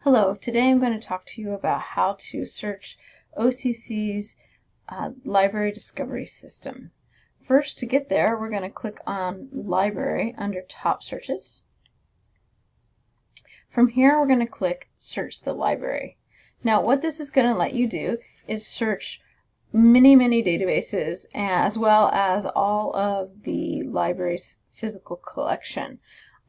Hello, today I'm going to talk to you about how to search OCC's uh, library discovery system. First, to get there, we're going to click on Library under Top Searches. From here, we're going to click Search the Library. Now, what this is going to let you do is search many, many databases as well as all of the library's physical collection.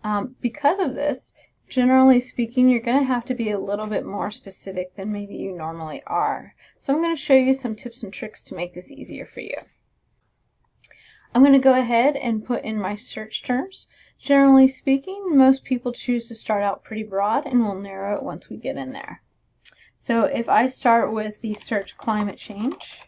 Um, because of this, generally speaking, you're going to have to be a little bit more specific than maybe you normally are. So I'm going to show you some tips and tricks to make this easier for you. I'm going to go ahead and put in my search terms. Generally speaking, most people choose to start out pretty broad and we'll narrow it once we get in there. So if I start with the search climate change,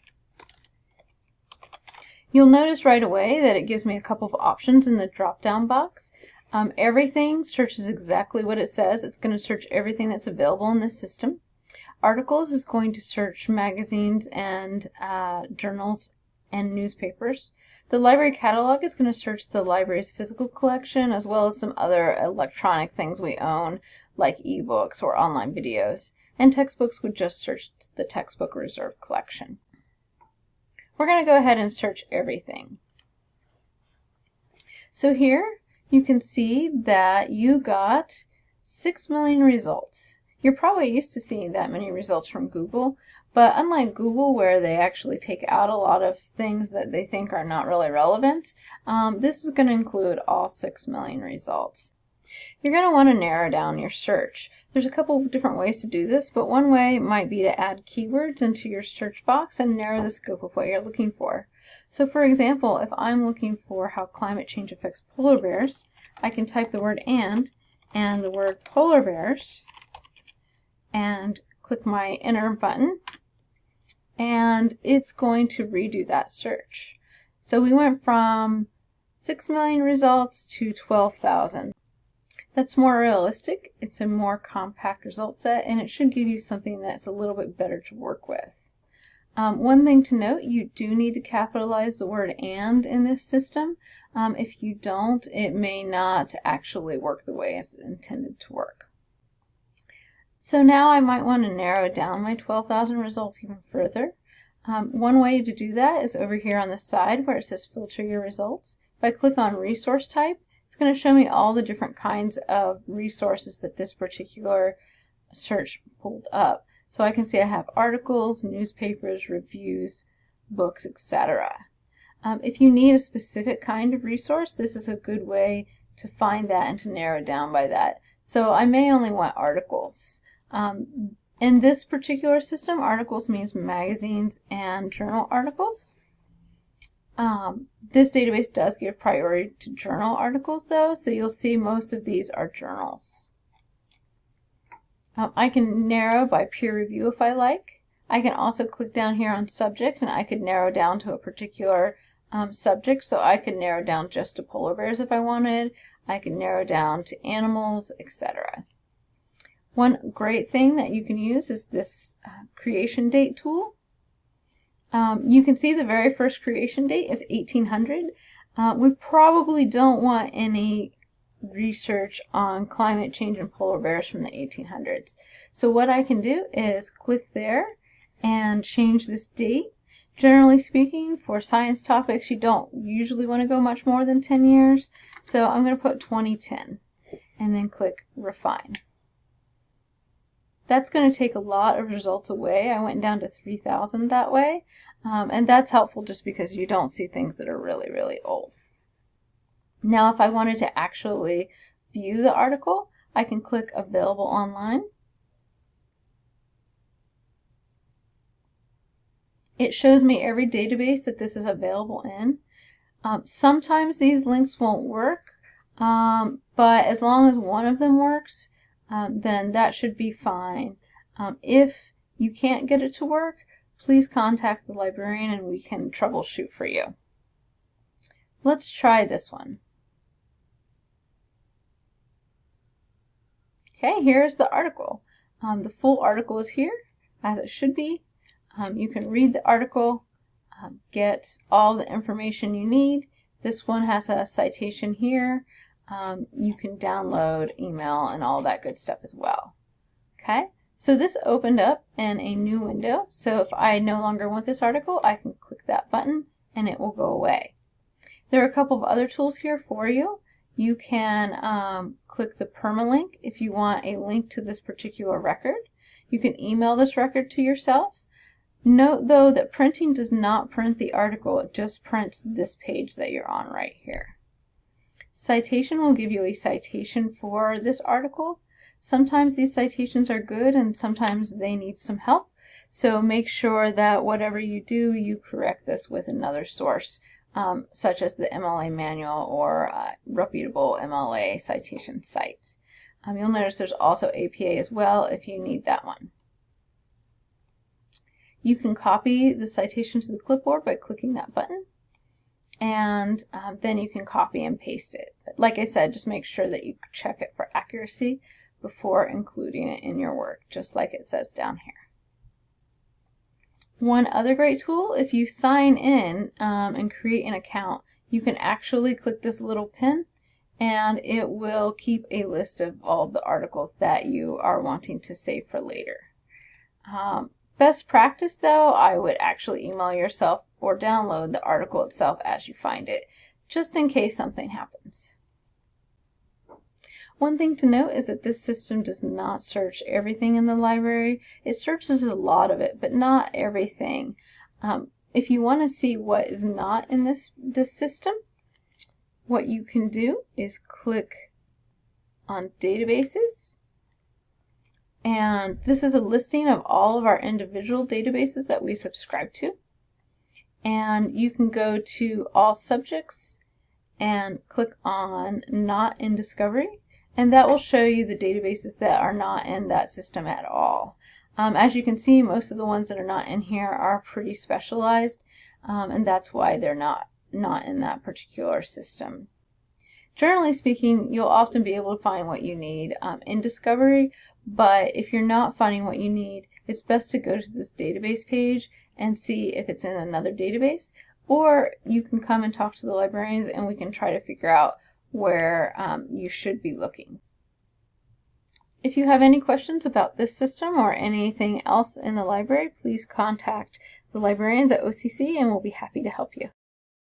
you'll notice right away that it gives me a couple of options in the drop down box. Um, everything searches exactly what it says. It's going to search everything that's available in this system. Articles is going to search magazines and uh, journals and newspapers. The library catalog is going to search the library's physical collection as well as some other electronic things we own like ebooks or online videos. And textbooks would just search the textbook reserve collection. We're going to go ahead and search everything. So here you can see that you got 6 million results. You're probably used to seeing that many results from Google, but unlike Google where they actually take out a lot of things that they think are not really relevant, um, this is going to include all 6 million results. You're going to want to narrow down your search. There's a couple of different ways to do this, but one way might be to add keywords into your search box and narrow the scope of what you're looking for. So for example, if I'm looking for how climate change affects polar bears, I can type the word and and the word polar bears and click my enter button and it's going to redo that search. So we went from 6 million results to 12,000. That's more realistic, it's a more compact result set, and it should give you something that's a little bit better to work with. Um, one thing to note, you do need to capitalize the word and in this system. Um, if you don't, it may not actually work the way it's intended to work. So now I might want to narrow down my 12,000 results even further. Um, one way to do that is over here on the side where it says filter your results. If I click on resource type, it's going to show me all the different kinds of resources that this particular search pulled up. So I can see I have articles, newspapers, reviews, books, etc. Um, if you need a specific kind of resource, this is a good way to find that and to narrow down by that. So I may only want articles. Um, in this particular system, articles means magazines and journal articles. Um, this database does give priority to journal articles though, so you'll see most of these are journals. Um, I can narrow by peer review if I like. I can also click down here on subject and I could narrow down to a particular um, subject. So I could narrow down just to polar bears if I wanted. I could narrow down to animals, etc. One great thing that you can use is this uh, creation date tool. Um, you can see the very first creation date is 1800. Uh, we probably don't want any research on climate change and polar bears from the 1800s. So what I can do is click there and change this date. Generally speaking, for science topics, you don't usually want to go much more than 10 years. So I'm going to put 2010 and then click refine. That's going to take a lot of results away. I went down to 3,000 that way. Um, and that's helpful just because you don't see things that are really, really old. Now, if I wanted to actually view the article, I can click Available Online. It shows me every database that this is available in. Um, sometimes these links won't work, um, but as long as one of them works, um, then that should be fine. Um, if you can't get it to work, please contact the librarian and we can troubleshoot for you. Let's try this one. Okay, here's the article. Um, the full article is here, as it should be. Um, you can read the article, um, get all the information you need. This one has a citation here. Um, you can download, email, and all that good stuff as well. Okay, so this opened up in a new window. So if I no longer want this article, I can click that button and it will go away. There are a couple of other tools here for you. You can um, click the permalink if you want a link to this particular record. You can email this record to yourself. Note though that printing does not print the article, it just prints this page that you're on right here. Citation will give you a citation for this article. Sometimes these citations are good and sometimes they need some help. So make sure that whatever you do, you correct this with another source, um, such as the MLA manual or uh, reputable MLA citation sites. Um, you'll notice there's also APA as well if you need that one. You can copy the citation to the clipboard by clicking that button and um, then you can copy and paste it. But Like I said, just make sure that you check it for accuracy before including it in your work, just like it says down here. One other great tool, if you sign in um, and create an account, you can actually click this little pin and it will keep a list of all the articles that you are wanting to save for later. Um, best practice though, I would actually email yourself or download the article itself as you find it, just in case something happens. One thing to note is that this system does not search everything in the library. It searches a lot of it, but not everything. Um, if you want to see what is not in this, this system, what you can do is click on databases. And this is a listing of all of our individual databases that we subscribe to. And you can go to all subjects and click on not in discovery and that will show you the databases that are not in that system at all. Um, as you can see, most of the ones that are not in here are pretty specialized, um, and that's why they're not, not in that particular system. Generally speaking, you'll often be able to find what you need um, in Discovery, but if you're not finding what you need, it's best to go to this database page and see if it's in another database, or you can come and talk to the librarians and we can try to figure out where um, you should be looking. If you have any questions about this system or anything else in the library, please contact the librarians at OCC and we'll be happy to help you.